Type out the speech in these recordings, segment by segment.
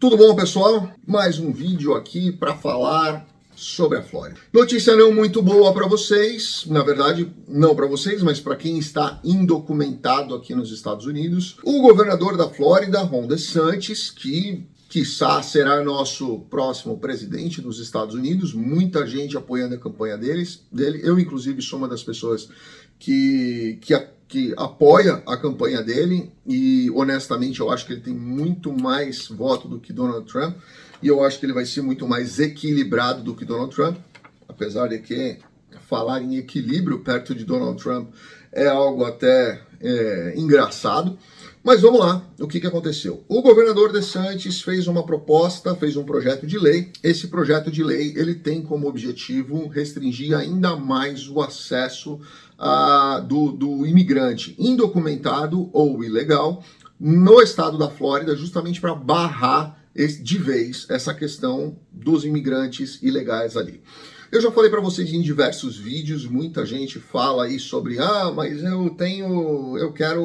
Tudo bom, pessoal? Mais um vídeo aqui para falar sobre a Flórida. Notícia não muito boa para vocês, na verdade, não para vocês, mas para quem está indocumentado aqui nos Estados Unidos. O governador da Flórida, Ron DeSantis, que quiçá será nosso próximo presidente dos Estados Unidos, muita gente apoiando a campanha deles, dele. Eu, inclusive, sou uma das pessoas que, que, que apoia a campanha dele e, honestamente, eu acho que ele tem muito mais voto do que Donald Trump e eu acho que ele vai ser muito mais equilibrado do que Donald Trump, apesar de que falar em equilíbrio perto de Donald Trump é algo até é, engraçado. Mas vamos lá, o que, que aconteceu? O governador DeSantis fez uma proposta, fez um projeto de lei. Esse projeto de lei ele tem como objetivo restringir ainda mais o acesso uh, do, do imigrante indocumentado ou ilegal no estado da Flórida, justamente para barrar de vez essa questão dos imigrantes ilegais ali. Eu já falei para vocês em diversos vídeos, muita gente fala aí sobre, ah, mas eu tenho, eu quero,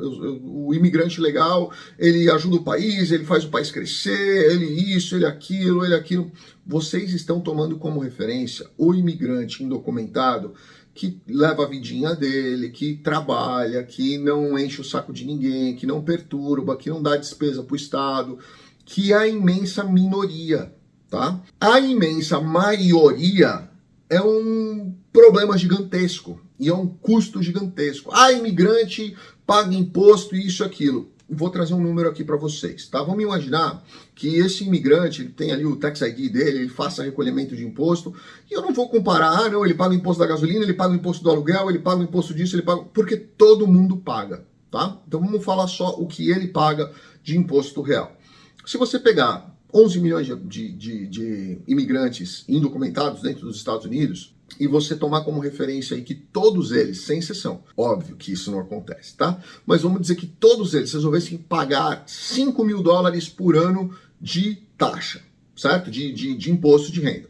eu, eu, o imigrante legal, ele ajuda o país, ele faz o país crescer, ele isso, ele aquilo, ele aquilo. Vocês estão tomando como referência o imigrante indocumentado que leva a vidinha dele, que trabalha, que não enche o saco de ninguém, que não perturba, que não dá despesa para o Estado, que é a imensa minoria tá? A imensa maioria é um problema gigantesco e é um custo gigantesco. Ah, imigrante paga imposto e isso aquilo. Vou trazer um número aqui para vocês, tá? Vamos imaginar que esse imigrante ele tem ali o tax ID dele, ele faça recolhimento de imposto, e eu não vou comparar, ah, não, ele paga o imposto da gasolina, ele paga o imposto do aluguel, ele paga o imposto disso, ele paga, porque todo mundo paga, tá? Então vamos falar só o que ele paga de imposto real. Se você pegar 11 milhões de, de, de, imigrantes indocumentados dentro dos Estados Unidos, e você tomar como referência aí que todos eles, sem exceção, óbvio que isso não acontece, tá? Mas vamos dizer que todos eles resolvessem pagar 5 mil dólares por ano de taxa, certo? De, de, de imposto de renda.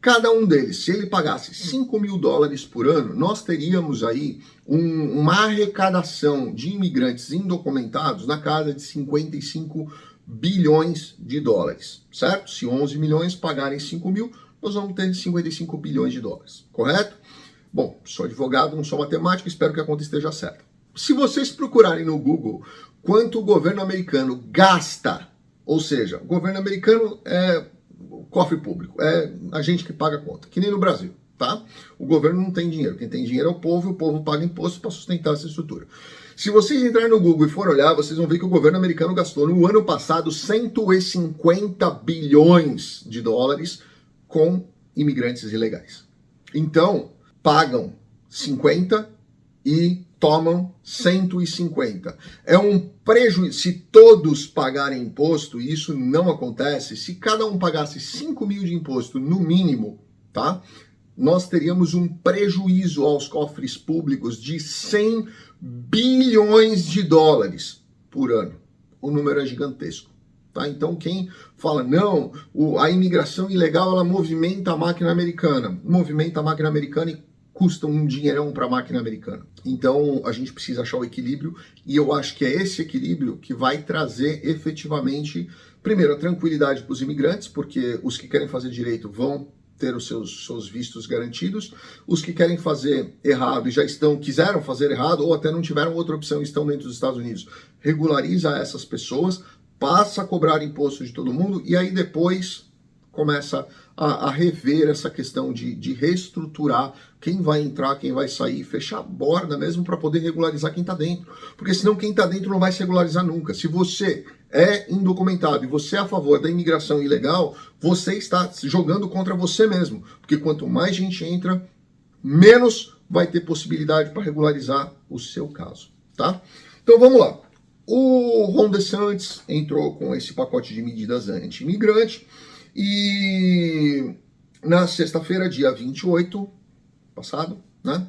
Cada um deles, se ele pagasse 5 mil dólares por ano, nós teríamos aí um, uma arrecadação de imigrantes indocumentados na casa de 55 bilhões de dólares, certo? Se 11 milhões pagarem 5 mil, nós vamos ter 55 bilhões de dólares, correto? Bom, sou advogado, não sou matemático, espero que a conta esteja certa. Se vocês procurarem no Google quanto o governo americano gasta, ou seja, o governo americano é cofre público, é a gente que paga a conta, que nem no Brasil, tá? O governo não tem dinheiro, quem tem dinheiro é o povo, o povo paga imposto para sustentar essa estrutura. Se vocês entrarem no Google e for olhar, vocês vão ver que o governo americano gastou no ano passado 150 bilhões de dólares com imigrantes ilegais. Então, pagam 50 e tomam 150. É um prejuízo. Se todos pagarem imposto, e isso não acontece, se cada um pagasse 5 mil de imposto no mínimo, tá? Nós teríamos um prejuízo aos cofres públicos de 100 bilhões de dólares por ano. O número é gigantesco. Tá? Então quem fala, não, o, a imigração ilegal ela movimenta a máquina americana. Movimenta a máquina americana e custa um dinheirão para a máquina americana. Então a gente precisa achar o equilíbrio e eu acho que é esse equilíbrio que vai trazer efetivamente, primeiro, a tranquilidade para os imigrantes, porque os que querem fazer direito vão ter os seus, seus vistos garantidos. Os que querem fazer errado e já estão, quiseram fazer errado ou até não tiveram outra opção e estão dentro dos Estados Unidos, regulariza essas pessoas, passa a cobrar imposto de todo mundo e aí depois começa a, a, rever essa questão de, de reestruturar quem vai entrar, quem vai sair, fechar a borda mesmo para poder regularizar quem está dentro. Porque senão quem está dentro não vai se regularizar nunca. Se você é indocumentado e você é a favor da imigração ilegal, você está jogando contra você mesmo. Porque quanto mais gente entra, menos vai ter possibilidade para regularizar o seu caso, tá? Então vamos lá. O Ron DeSantis entrou com esse pacote de medidas anti-imigrante e na sexta-feira, dia 28, passado, né?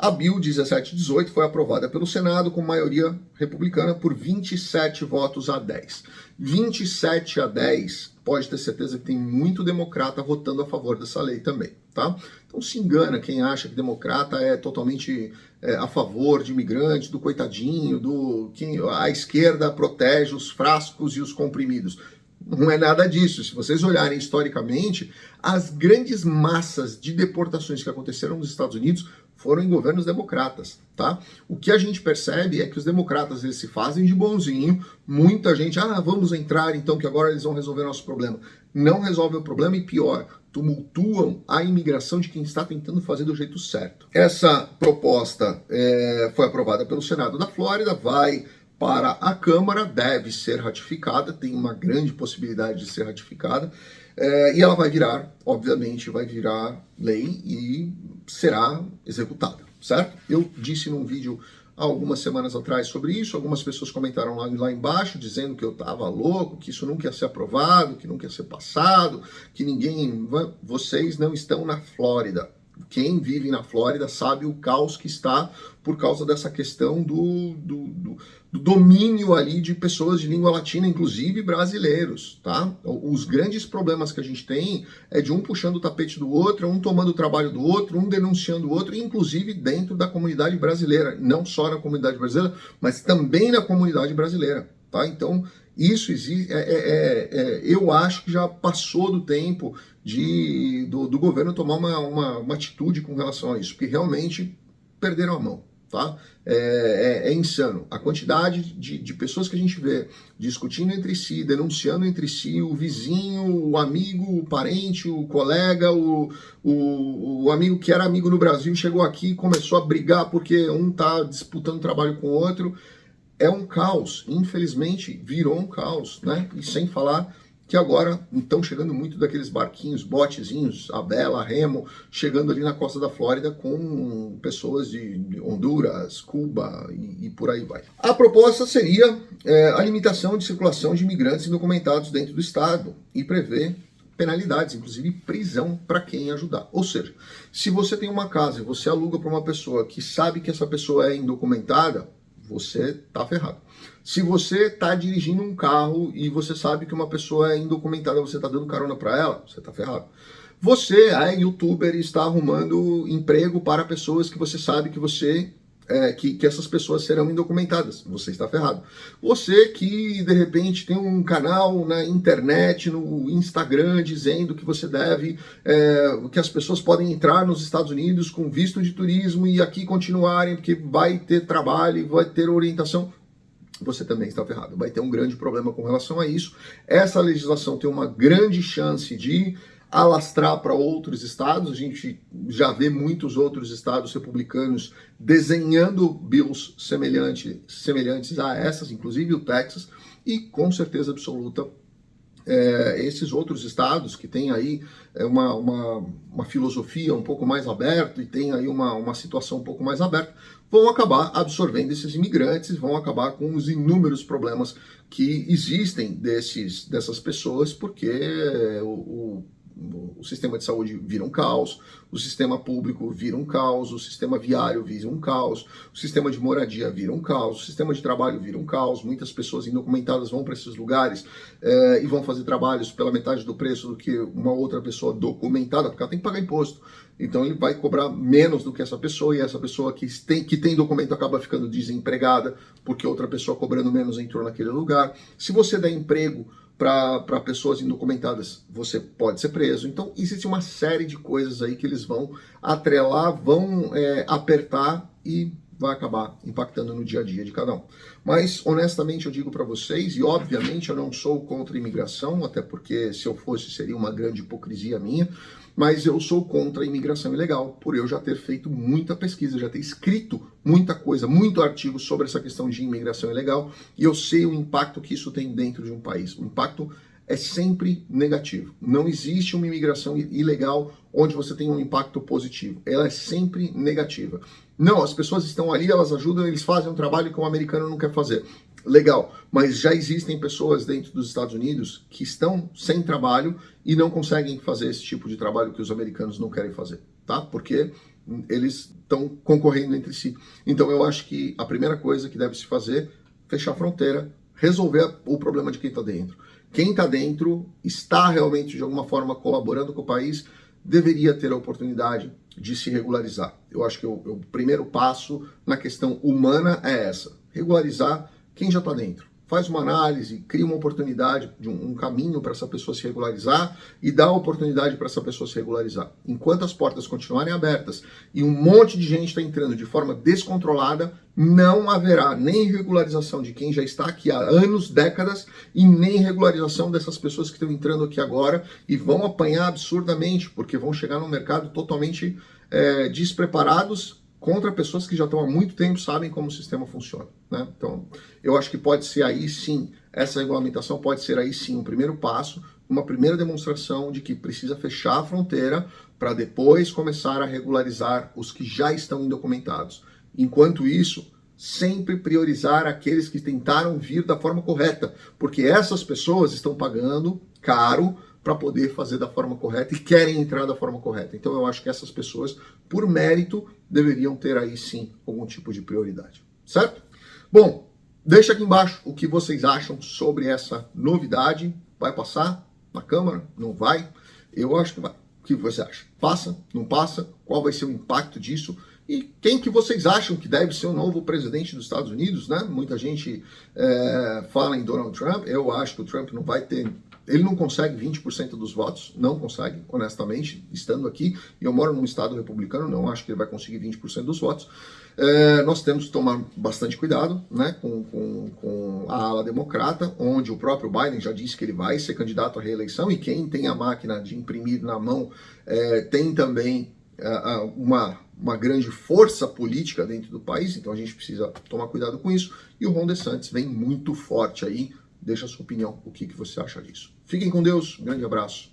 A Bill 1718 foi aprovada pelo Senado com maioria republicana por 27 votos a 10. 27 a 10, pode ter certeza que tem muito democrata votando a favor dessa lei também, tá? Então se engana quem acha que democrata é totalmente é, a favor de imigrantes, do coitadinho, do quem a esquerda protege os frascos e os comprimidos. Não é nada disso. Se vocês olharem historicamente, as grandes massas de deportações que aconteceram nos Estados Unidos foram em governos democratas, tá? O que a gente percebe é que os democratas eles se fazem de bonzinho, muita gente, ah, vamos entrar então que agora eles vão resolver nosso problema. Não resolve o problema e pior, tumultuam a imigração de quem está tentando fazer do jeito certo. Essa proposta é, foi aprovada pelo Senado da Flórida, vai para a Câmara, deve ser ratificada, tem uma grande possibilidade de ser ratificada, é, e ela vai virar, obviamente, vai virar lei e será executada, certo? Eu disse num vídeo algumas semanas atrás sobre isso, algumas pessoas comentaram lá, lá embaixo dizendo que eu estava louco, que isso nunca ia ser aprovado, que nunca ia ser passado, que ninguém... Vocês não estão na Flórida. Quem vive na Flórida sabe o caos que está por causa dessa questão do, do, do, do, domínio ali de pessoas de língua latina, inclusive brasileiros, tá? Os grandes problemas que a gente tem é de um puxando o tapete do outro, um tomando o trabalho do outro, um denunciando o outro, inclusive dentro da comunidade brasileira, não só na comunidade brasileira, mas também na comunidade brasileira, tá? Então, isso existe, é, é, é, é, eu acho que já passou do tempo de, do, do governo tomar uma, uma, uma atitude com relação a isso, porque realmente perderam a mão tá? É, é, é, insano. A quantidade de, de pessoas que a gente vê discutindo entre si, denunciando entre si, o vizinho, o amigo, o parente, o colega, o, o, o amigo que era amigo no Brasil chegou aqui e começou a brigar porque um tá disputando trabalho com o outro. É um caos, infelizmente virou um caos, né? E sem falar que agora estão chegando muito daqueles barquinhos, botezinhos, a Bela, Remo, chegando ali na costa da Flórida com pessoas de Honduras, Cuba e, e por aí vai. A proposta seria é, a limitação de circulação de imigrantes indocumentados dentro do estado e prevê penalidades, inclusive prisão para quem ajudar. Ou seja, se você tem uma casa e você aluga para uma pessoa que sabe que essa pessoa é indocumentada, você tá ferrado. Se você está dirigindo um carro e você sabe que uma pessoa é indocumentada, você está dando carona para ela, você está ferrado. Você é youtuber e está arrumando emprego para pessoas que você sabe que você é, que, que, essas pessoas serão indocumentadas. Você está ferrado. Você que, de repente, tem um canal na internet, no Instagram, dizendo que você deve, é, que as pessoas podem entrar nos Estados Unidos com visto de turismo e aqui continuarem, porque vai ter trabalho, vai ter orientação você também está ferrado. Vai ter um grande problema com relação a isso. Essa legislação tem uma grande chance de alastrar para outros estados. A gente já vê muitos outros estados republicanos desenhando bills semelhante, semelhantes a essas, inclusive o Texas, e com certeza absoluta é, esses outros estados que têm aí é, uma, uma, uma, filosofia um pouco mais aberta e tem aí uma, uma situação um pouco mais aberta, vão acabar absorvendo esses imigrantes, vão acabar com os inúmeros problemas que existem desses, dessas pessoas, porque o, o o sistema de saúde vira um caos, o sistema público vira um caos, o sistema viário vira um caos, o sistema de moradia vira um caos, o sistema de trabalho vira um caos, muitas pessoas indocumentadas vão para esses lugares é, e vão fazer trabalhos pela metade do preço do que uma outra pessoa documentada, porque ela tem que pagar imposto. Então ele vai cobrar menos do que essa pessoa e essa pessoa que tem, que tem documento acaba ficando desempregada porque outra pessoa cobrando menos entrou naquele lugar. Se você der emprego para pessoas indocumentadas, você pode ser preso. Então, existe uma série de coisas aí que eles vão atrelar, vão é, apertar e vai acabar impactando no dia a dia de cada um. Mas, honestamente, eu digo para vocês, e obviamente eu não sou contra a imigração, até porque se eu fosse seria uma grande hipocrisia minha, mas eu sou contra a imigração ilegal, por eu já ter feito muita pesquisa, já ter escrito muita coisa, muito artigo sobre essa questão de imigração ilegal, e eu sei o impacto que isso tem dentro de um país. O impacto é sempre negativo. Não existe uma imigração ilegal onde você tem um impacto positivo. Ela é sempre negativa. Não, as pessoas estão ali, elas ajudam, eles fazem um trabalho que o americano não quer fazer. Legal, mas já existem pessoas dentro dos Estados Unidos que estão sem trabalho e não conseguem fazer esse tipo de trabalho que os americanos não querem fazer, tá? Porque eles estão concorrendo entre si. Então eu acho que a primeira coisa que deve se fazer, fechar a fronteira, resolver o problema de quem está dentro. Quem está dentro está realmente de alguma forma colaborando com o país, deveria ter a oportunidade de se regularizar. Eu acho que o, o primeiro passo na questão humana é essa, regularizar quem já está dentro. Faz uma análise, cria uma oportunidade, de um, um caminho para essa pessoa se regularizar e dá oportunidade para essa pessoa se regularizar. Enquanto as portas continuarem abertas e um monte de gente está entrando de forma descontrolada, não haverá nem regularização de quem já está aqui há anos, décadas, e nem regularização dessas pessoas que estão entrando aqui agora e vão apanhar absurdamente, porque vão chegar no mercado totalmente é, despreparados contra pessoas que já estão há muito tempo sabem como o sistema funciona. Né? Então, eu acho que pode ser aí sim, essa regulamentação pode ser aí sim um primeiro passo, uma primeira demonstração de que precisa fechar a fronteira para depois começar a regularizar os que já estão indocumentados. Enquanto isso, sempre priorizar aqueles que tentaram vir da forma correta, porque essas pessoas estão pagando caro para poder fazer da forma correta e querem entrar da forma correta. Então eu acho que essas pessoas, por mérito, deveriam ter aí sim algum tipo de prioridade, certo? Bom, deixa aqui embaixo o que vocês acham sobre essa novidade. Vai passar na Câmara? Não vai? Eu acho que vai. O que você acha? Passa? Não passa? Qual vai ser o impacto disso? E quem que vocês acham que deve ser o novo presidente dos Estados Unidos, né? Muita gente é, fala em Donald Trump. Eu acho que o Trump não vai ter ele não consegue 20% dos votos, não consegue, honestamente, estando aqui, e eu moro num estado republicano, não acho que ele vai conseguir 20% dos votos. É, nós temos que tomar bastante cuidado né, com, com, com, a ala democrata, onde o próprio Biden já disse que ele vai ser candidato à reeleição, e quem tem a máquina de imprimir na mão é, tem também é, uma, uma grande força política dentro do país, então a gente precisa tomar cuidado com isso, e o Ron DeSantis vem muito forte aí, Deixa a sua opinião, o que, que você acha disso. Fiquem com Deus, grande abraço.